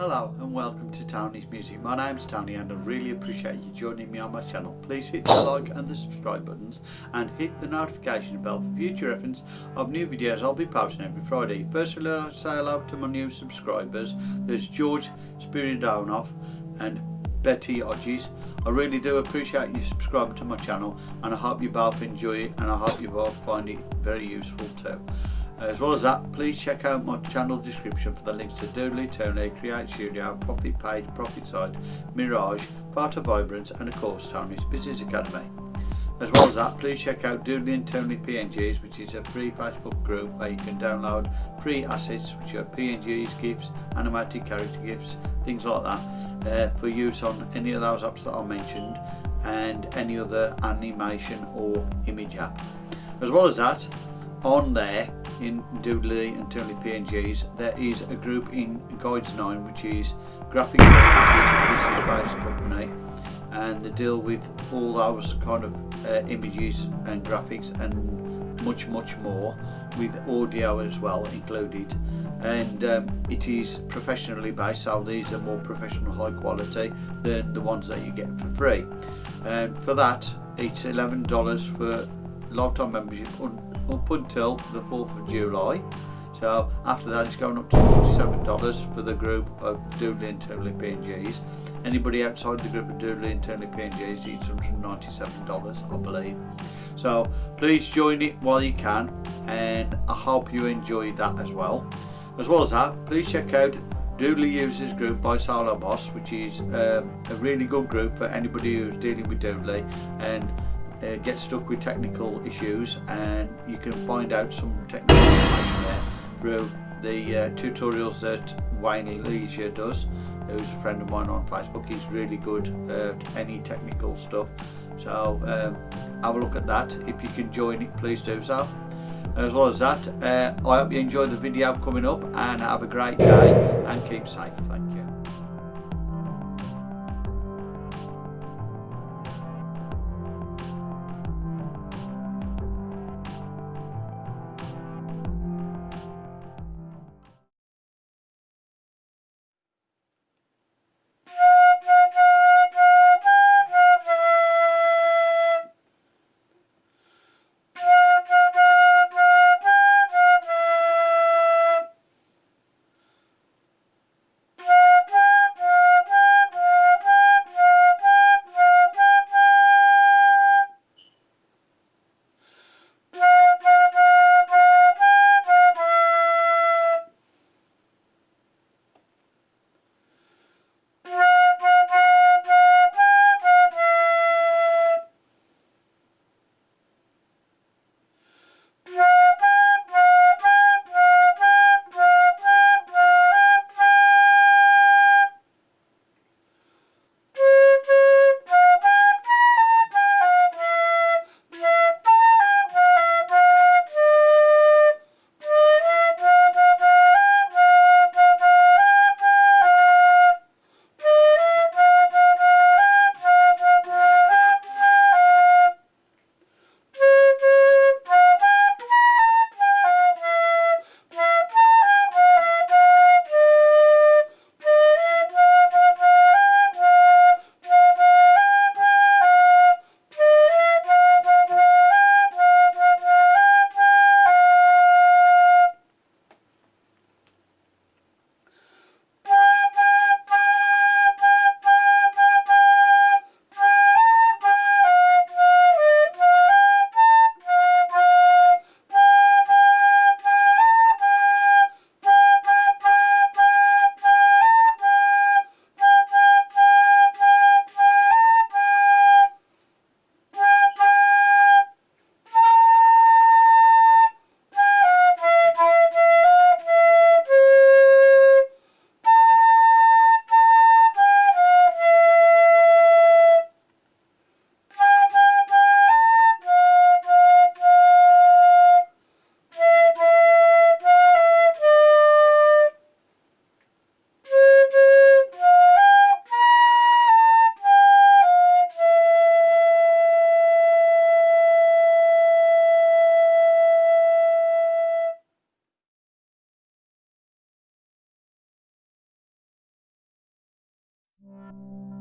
Hello and welcome to Tony's Music. My name's Tony and I really appreciate you joining me on my channel. Please hit the like and the subscribe buttons and hit the notification bell for future reference of new videos I'll be posting every Friday. Firstly, I'll say hello to my new subscribers. There's George Spiridonov and Betty Hodges. I really do appreciate you subscribing to my channel and I hope you both enjoy it and I hope you both find it very useful too. As well as that, please check out my channel description for the links to Doodly, Tony, Create Studio, Profit Page, Profit Site, Mirage, Part of Vibrance and of course Toonly's Business Academy. As well as that, please check out Doodly and Toonly PNGs, which is a free Facebook group where you can download free assets, which are PNGs, GIFs, animated character GIFs, things like that, uh, for use on any of those apps that I mentioned and any other animation or image app. As well as that, on there in Doodly and Toonly PNGs there is a group in Guides 9 which is Graphic which is a business based company and they deal with all those kind of uh, images and graphics and much much more with audio as well included. And um, it is professionally based so these are more professional high quality than the ones that you get for free. And for that it's $11 for lifetime membership up until the 4th of July. So after that it's going up to $47 for the group of Doodly and Toonly PNGs. Anybody outside the group of Doodly and Toonly PNGs needs $197 I believe. So please join it while you can and I hope you enjoy that as well. As well as that, please check out Doodly Users Group by Solo Boss which is um, a really good group for anybody who's dealing with Doodly and uh, get stuck with technical issues and you can find out some technical information there through the uh, tutorials that Wayne Leisure does who's a friend of mine on Facebook. He's really good at any technical stuff. So um, have a look at that. If you can join it please do so. As well as that uh, I hope you enjoy the video coming up and have a great day and keep safe. Thank you bye.